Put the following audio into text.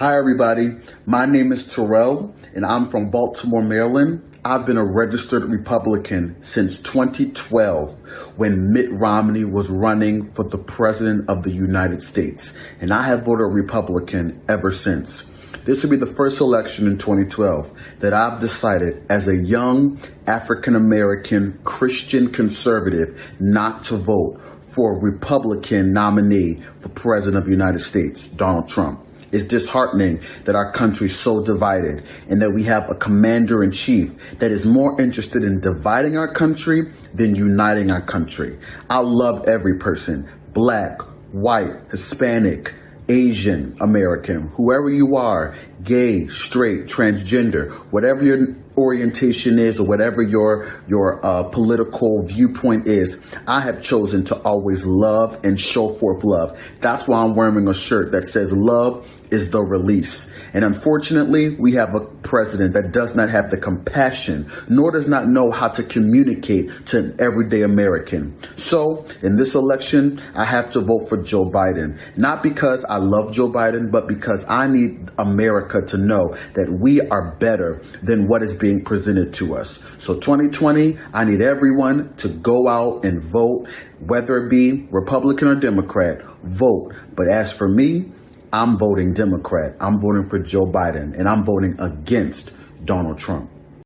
Hi, everybody. My name is Terrell, and I'm from Baltimore, Maryland. I've been a registered Republican since 2012 when Mitt Romney was running for the President of the United States, and I have voted Republican ever since. This will be the first election in 2012 that I've decided as a young African American Christian conservative not to vote for a Republican nominee for President of the United States, Donald Trump. It's disheartening that our country is so divided and that we have a commander in chief that is more interested in dividing our country than uniting our country. I love every person, black, white, Hispanic, Asian American, whoever you are, gay, straight, transgender, whatever your orientation is or whatever your your uh, political viewpoint is, I have chosen to always love and show forth love. That's why I'm wearing a shirt that says love is the release. And unfortunately, we have a president that does not have the compassion, nor does not know how to communicate to an everyday American. So in this election, I have to vote for Joe Biden, not because I love Joe Biden, but because I need America to know that we are better than what is being presented to us. So 2020, I need everyone to go out and vote, whether it be Republican or Democrat, vote. But as for me, I'm voting Democrat. I'm voting for Joe Biden and I'm voting against Donald Trump.